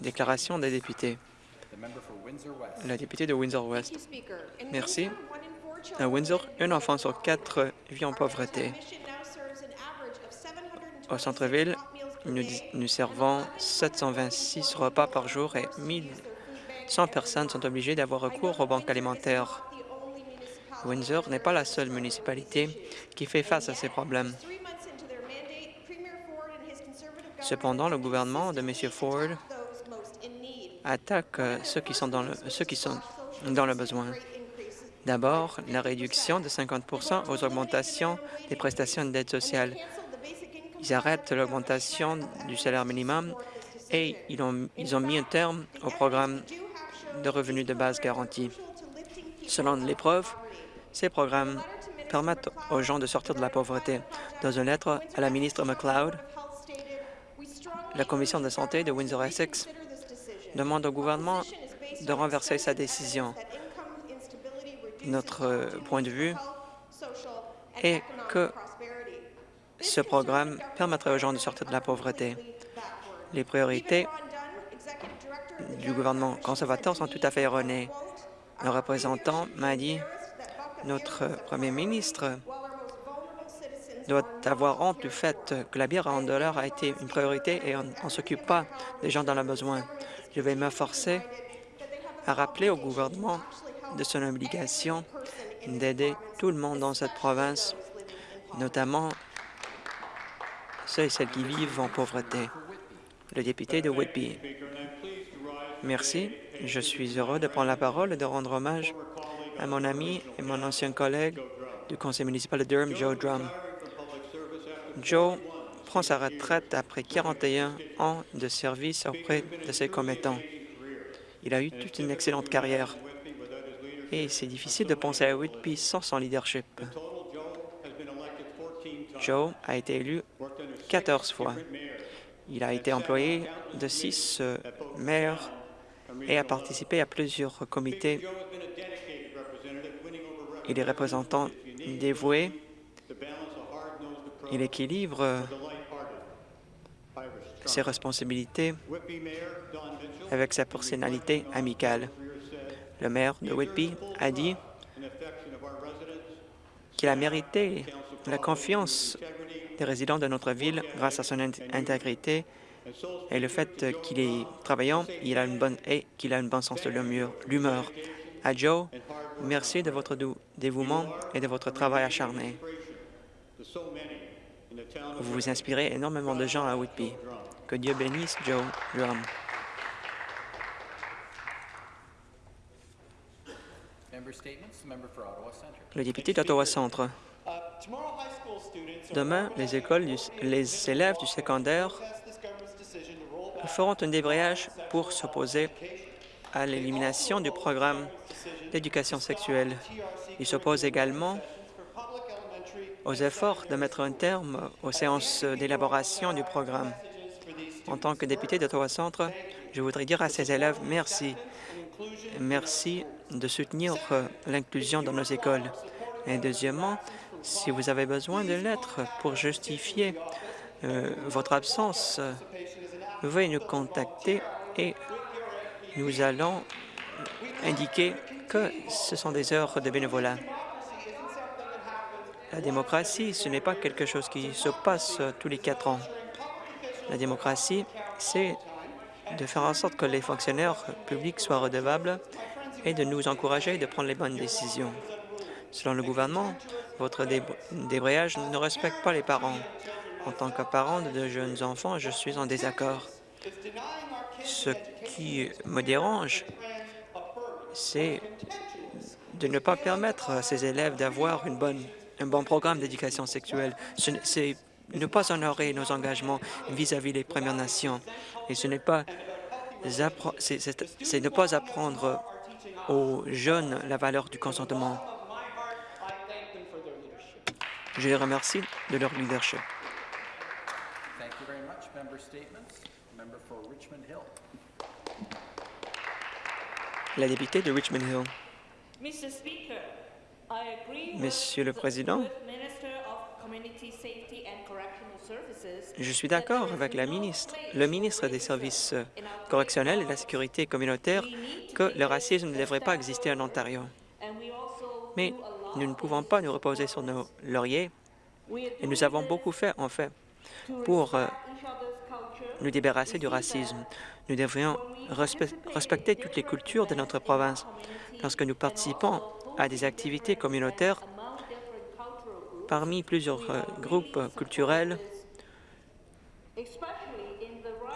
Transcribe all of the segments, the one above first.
Déclaration des députés. La députée de Windsor-West. Merci. À Windsor, un enfant sur quatre vit en pauvreté. Au centre-ville, nous, nous, servons 726 repas par jour et 1100 personnes sont obligées d'avoir recours aux banques alimentaires. Windsor n'est pas la seule municipalité qui fait face à ces problèmes. Cependant, le gouvernement de M. Ford attaque ceux qui sont dans le, ceux qui sont dans le besoin. D'abord, la réduction de 50% aux augmentations des prestations d'aide sociale. Ils arrêtent l'augmentation du salaire minimum et ils ont, ils ont mis un terme au programme de revenus de base garantis. Selon l'épreuve, ces programmes permettent aux gens de sortir de la pauvreté. Dans une lettre à la ministre McLeod, la Commission de santé de Windsor-Essex demande au gouvernement de renverser sa décision. Notre point de vue est que ce programme permettrait aux gens de sortir de la pauvreté. Les priorités du gouvernement conservateur sont tout à fait erronées. Le représentant m'a dit notre premier ministre doit avoir honte du fait que la bière en dollars a été une priorité et on ne s'occupe pas des gens dans le besoin. Je vais m'efforcer à rappeler au gouvernement de son obligation d'aider tout le monde dans cette province, notamment ceux et celles qui vivent en pauvreté. Le député de Whitby. Merci. Je suis heureux de prendre la parole et de rendre hommage à mon ami et mon ancien collègue du conseil municipal de Durham, Joe Drum. Joe prend sa retraite après 41 ans de service auprès de ses commettants. Il a eu toute une excellente carrière et c'est difficile de penser à Whitby sans son leadership. Joe a été élu 14 fois. Il a été employé de six maires et a participé à plusieurs comités il est représentant dévoué. Il équilibre ses responsabilités avec sa personnalité amicale. Le maire de Whitby a dit qu'il a mérité la confiance des résidents de notre ville grâce à son intégrité et le fait qu'il est travaillant il a une bonne, et qu'il a une bonne sens de l'humeur. À Joe, merci de votre dévouement et de votre travail acharné. Vous vous inspirez énormément de gens à Whitby. Que Dieu bénisse Joe Drum. Le député d'Ottawa Centre. Demain, les écoles, les élèves du secondaire feront un débrayage pour s'opposer à l'élimination du programme d'éducation sexuelle. Ils s'opposent également aux efforts de mettre un terme aux séances d'élaboration du programme. En tant que député d'Ottawa Centre, je voudrais dire à ces élèves merci. Merci de soutenir l'inclusion dans nos écoles. Et deuxièmement, si vous avez besoin de lettres pour justifier euh, votre absence, veuillez nous contacter et nous allons indiquer que ce sont des heures de bénévolat. La démocratie, ce n'est pas quelque chose qui se passe tous les quatre ans. La démocratie, c'est de faire en sorte que les fonctionnaires publics soient redevables et de nous encourager de prendre les bonnes décisions. Selon le gouvernement, votre débrayage ne respecte pas les parents. En tant que parent de jeunes enfants, je suis en désaccord. Ce qui me dérange, c'est de ne pas permettre à ces élèves d'avoir un bon programme d'éducation sexuelle. C'est ne pas honorer nos engagements vis-à-vis des Premières Nations. Et ce n'est pas c'est ne pas apprendre aux jeunes la valeur du consentement. Je les remercie de leur leadership. La députée de Richmond Hill. Monsieur le Président, Je suis d'accord avec la ministre, le ministre des Services correctionnels et de la sécurité communautaire que le racisme ne devrait pas exister en Ontario. Mais nous ne pouvons pas nous reposer sur nos lauriers et nous avons beaucoup fait, en fait, pour euh, nous débarrasser du racisme. Nous devrions respecter toutes les cultures de notre province. Lorsque nous participons à des activités communautaires parmi plusieurs euh, groupes culturels,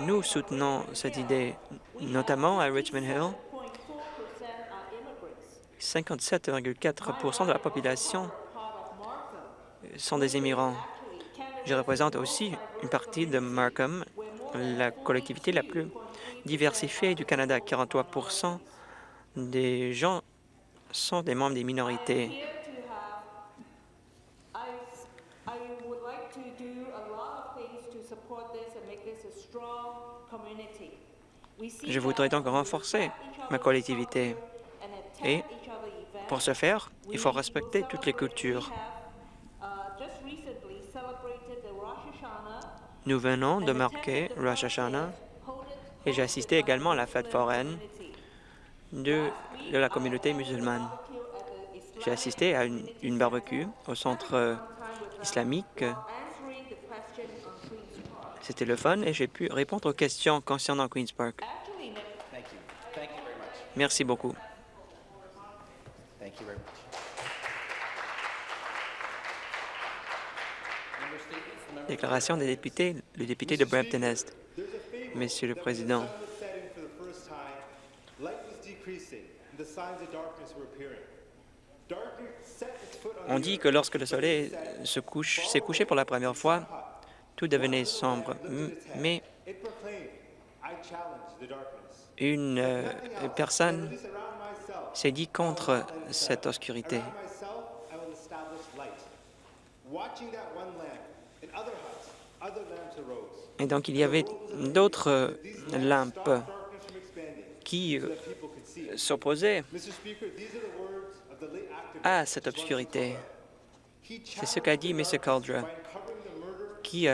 nous soutenons cette idée, notamment à Richmond Hill. 57,4% de la population sont des immigrants. Je représente aussi une partie de Markham, la collectivité la plus diversifiée du Canada. 43% des gens sont des membres des minorités. Je voudrais donc renforcer ma collectivité. Et pour ce faire, il faut respecter toutes les cultures. Nous venons de marquer Rosh Hashanah et j'ai assisté également à la fête foraine de, la communauté musulmane. J'ai assisté à une, une, barbecue au centre islamique. C'était le fun et j'ai pu répondre aux questions concernant Queen's Park. Merci beaucoup. Déclaration des députés, le député de Brampton-Est. Monsieur le Président, on dit que lorsque le soleil se couche, s'est couché pour la première fois, tout devenait sombre. Mais une euh, personne s'est dit contre cette obscurité. Et donc, il y avait d'autres euh, lampes qui euh, s'opposaient à cette obscurité. C'est ce qu'a dit M. Caldra, qui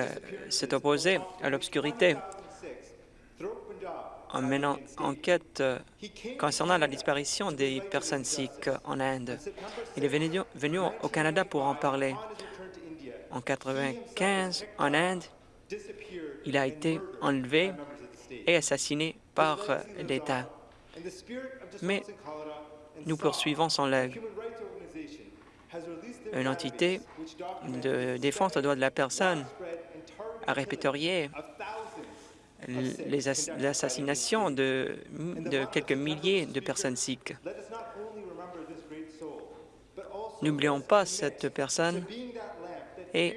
s'est opposé à l'obscurité en menant enquête euh, concernant la disparition des personnes sikhs en Inde. Il est venu, venu au Canada pour en parler. En 1995, en Inde, il a été enlevé et assassiné par euh, l'État. Mais nous poursuivons son legs. Une entité de défense des droits de la personne a répertorié l'assassination de, de quelques milliers de personnes sikhs. N'oublions pas cette personne et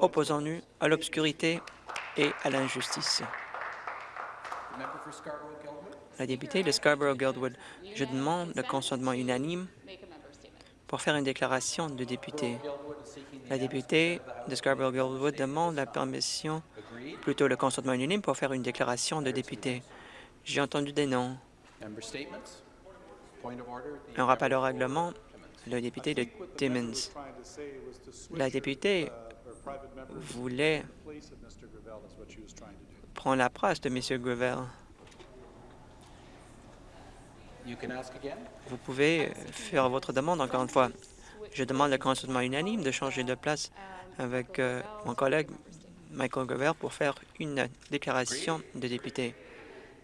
opposons-nous à l'obscurité et à l'injustice. La députée de Scarborough-Guildwood, je demande le consentement unanime pour faire une déclaration de député. La députée de Scarborough-Guildwood demande la permission, plutôt le consentement unanime, pour faire une déclaration de député. J'ai entendu des noms. Un rappel au règlement, le député de Timmins. La députée voulait prendre la place de M. Gravel. Vous pouvez faire votre demande encore une fois. Je demande le consentement unanime de changer de place avec euh, mon collègue Michael Gover pour faire une déclaration de député.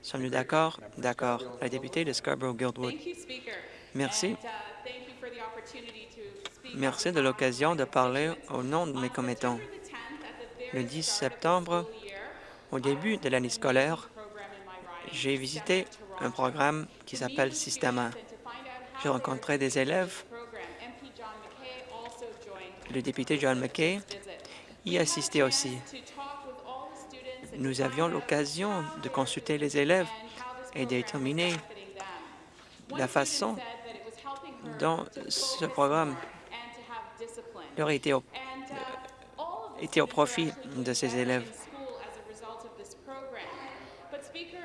Sommes-nous d'accord? D'accord. La députée de Scarborough-Guildwood. Merci. Uh, Merci de l'occasion de parler au nom de mes commettants. Le 10 septembre, au début de l'année scolaire, j'ai visité un programme qui s'appelle Systema. J'ai rencontré des élèves le député John McKay y assistait aussi. Nous avions l'occasion de consulter les élèves et déterminer la façon dont ce programme leur était au profit de ces élèves.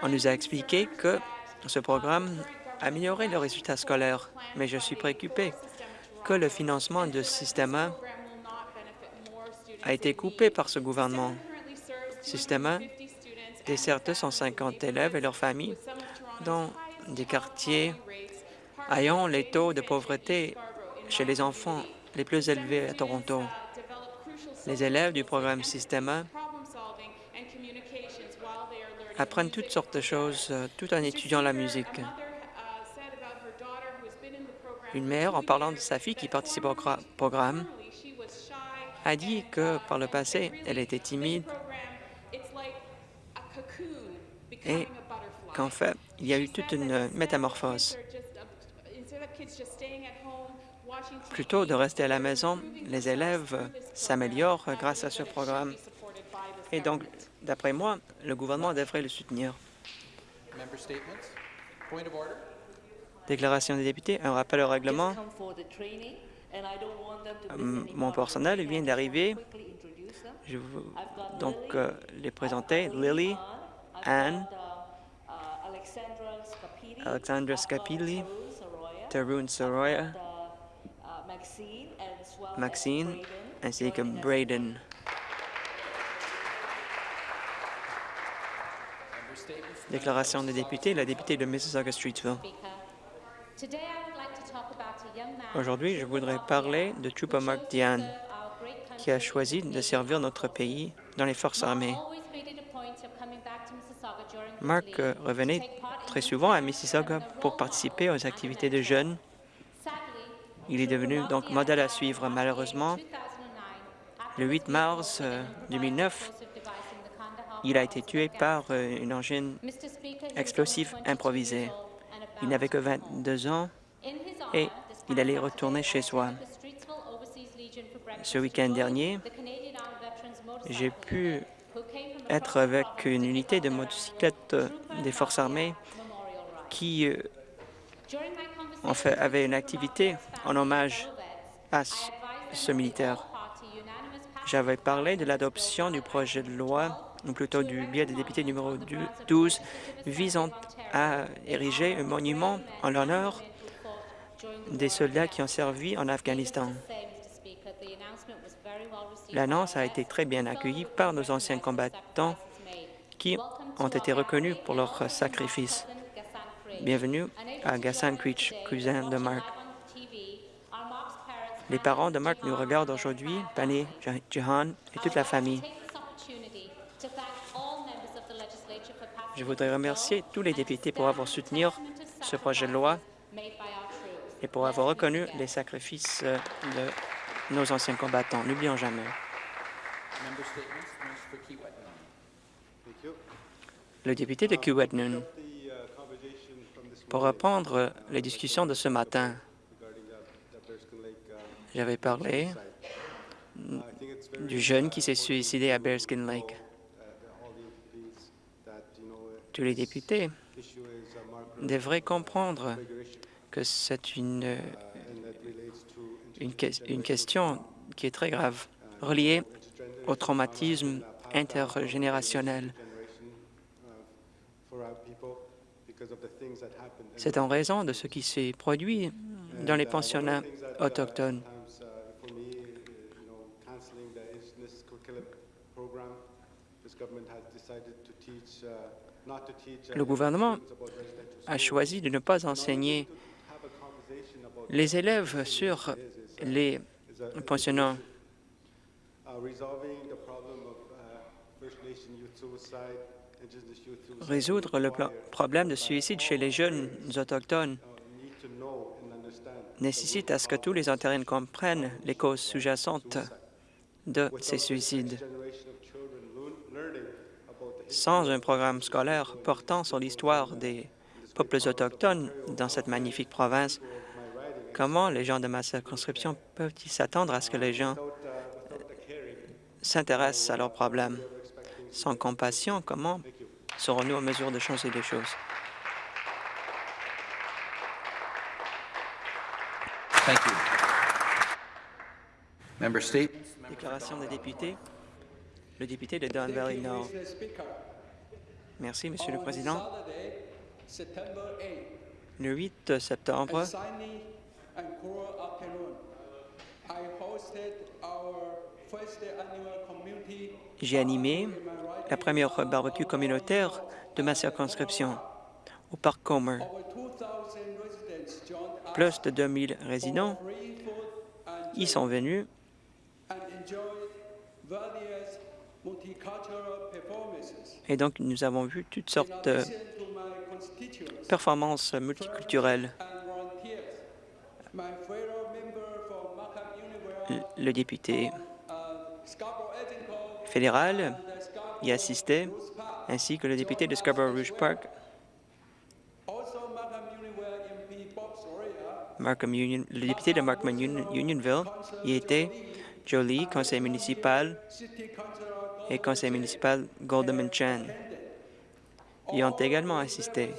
On nous a expliqué que ce programme améliorait le résultat scolaire, mais je suis préoccupé que le financement de Systema a été coupé par ce gouvernement. Systema dessert 250 élèves et leurs familles dans des quartiers ayant les taux de pauvreté chez les enfants les plus élevés à Toronto. Les élèves du programme Systema apprennent toutes sortes de choses euh, tout en étudiant la musique. Une mère, en parlant de sa fille qui participe au programme, a dit que par le passé, elle était timide et qu'en fait, il y a eu toute une métamorphose. Plutôt de rester à la maison, les élèves s'améliorent grâce à ce programme. Et donc, d'après moi, le gouvernement devrait le soutenir. Déclaration des députés, un rappel au règlement. Mon personnel vient d'arriver. Je veux donc euh, les présenter. Lily, Anne, Alexandra Scapilli, Tarun Soroya, Maxine, ainsi que Braden. Déclaration des députés, la députée de Mississauga-Streetsville. Aujourd'hui, je voudrais parler de Chupa Mark Diane, qui a choisi de servir notre pays dans les forces armées. Mark euh, revenait très souvent à Mississauga pour participer aux activités de jeunes. Il est devenu donc modèle à suivre. Malheureusement, le 8 mars 2009, euh, il a été tué par euh, une engine explosif improvisée. Il n'avait que 22 ans et il allait retourner chez soi. Ce week-end dernier, j'ai pu être avec une unité de motocyclette des Forces armées qui euh, avait une activité en hommage à ce militaire. J'avais parlé de l'adoption du projet de loi, ou plutôt du biais des députés numéro 12, visant à ériger un monument en l'honneur des soldats qui ont servi en Afghanistan. L'annonce a été très bien accueillie par nos anciens combattants qui ont été reconnus pour leur sacrifice. Bienvenue à Gassan Creech, cousin de Mark. Les parents de Mark nous regardent aujourd'hui, Pani, Jahan et toute la famille. Je voudrais remercier tous les députés pour avoir soutenu ce projet de loi et pour avoir reconnu les sacrifices de nos anciens combattants. N'oublions jamais. Le député de Kiwetnun, pour reprendre les discussions de ce matin, j'avais parlé du jeune qui s'est suicidé à Bearskin Lake. Tous les députés devraient comprendre que c'est une, une, question qui est très grave, reliée au traumatisme intergénérationnel. C'est en raison de ce qui s'est produit dans les pensionnats autochtones. Le gouvernement a choisi de ne pas enseigner les élèves sur les pensionnats Résoudre le problème de suicide chez les jeunes autochtones nécessite à ce que tous les Ontariens comprennent les causes sous-jacentes de ces suicides. Sans un programme scolaire portant sur l'histoire des peuples autochtones dans cette magnifique province, comment les gens de ma circonscription peuvent-ils s'attendre à ce que les gens s'intéressent à leurs problèmes? Sans compassion, comment serons-nous en mesure de changer les choses? Déclaration des députés. Le député de Don Valley Nord. Merci, Monsieur le Président. Le 8 septembre, J'ai animé la première barbecue communautaire de ma circonscription au parc Comer. Plus de 2000 résidents y sont venus et donc nous avons vu toutes sortes de performances multiculturelles. Le député fédéral y assistait, ainsi que le député de Scarborough Rouge Park, Markham Union, le député de Markham Union, Unionville y était, Jolie, conseil municipal, et conseil municipal Goldman Chan y ont également assisté.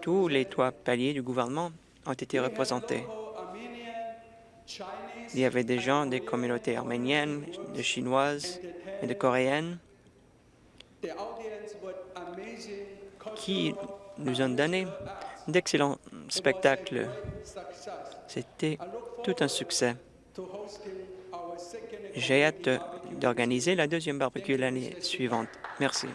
Tous les trois paliers du gouvernement ont été représentés. Il y avait des gens des communautés arméniennes, de chinoises et de coréennes qui nous ont donné d'excellents spectacles. C'était tout un succès. J'ai hâte d'organiser la deuxième barbecue l'année suivante. Merci.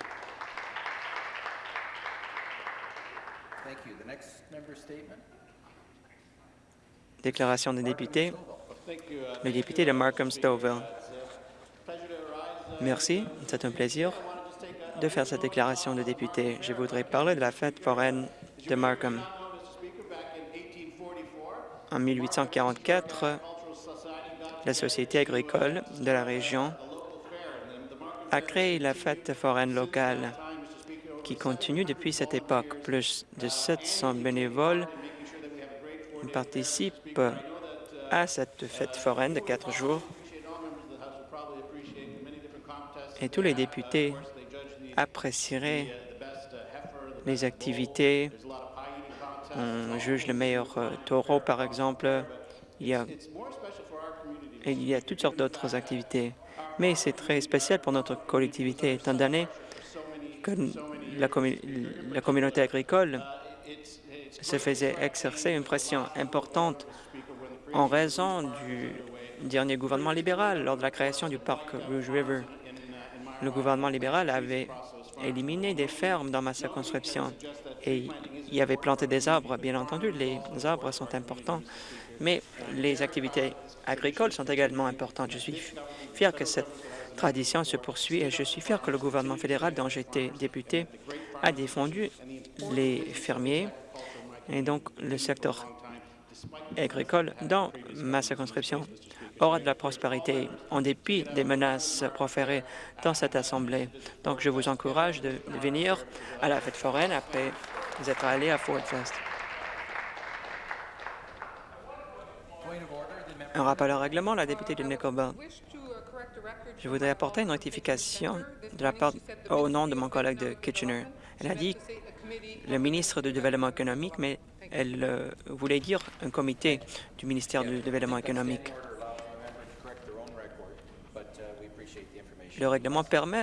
Déclaration des députés. Le député de Markham-Stouffville. Merci. C'est un plaisir de faire cette déclaration de député. Je voudrais parler de la fête foraine de Markham. En 1844, la Société agricole de la région a créé la fête foraine locale qui continue depuis cette époque. Plus de 700 bénévoles participent à cette fête foraine de quatre jours et tous les députés apprécieraient les activités. On juge le meilleur euh, taureau, par exemple. Il y a, il y a toutes sortes d'autres activités. Mais c'est très spécial pour notre collectivité, étant donné que la, la communauté agricole se faisait exercer une pression importante en raison du dernier gouvernement libéral lors de la création du parc Rouge River. Le gouvernement libéral avait éliminé des fermes dans ma circonscription et y avait planté des arbres. Bien entendu, les arbres sont importants, mais les activités agricoles sont également importantes. Je suis fier que cette tradition se poursuit et je suis fier que le gouvernement fédéral dont j'étais député a défendu les fermiers et donc le secteur agricole dans ma circonscription aura de la prospérité en dépit des menaces proférées dans cette Assemblée. Donc, je vous encourage de venir à la fête foraine après être allé à Fort Fest. Un rappel au règlement, la députée de Nickelbelt. Je voudrais apporter une rectification au nom de mon collègue de Kitchener. Elle a dit le ministre du Développement économique, mais elle euh, voulait dire un comité du ministère du Développement économique. Le règlement permet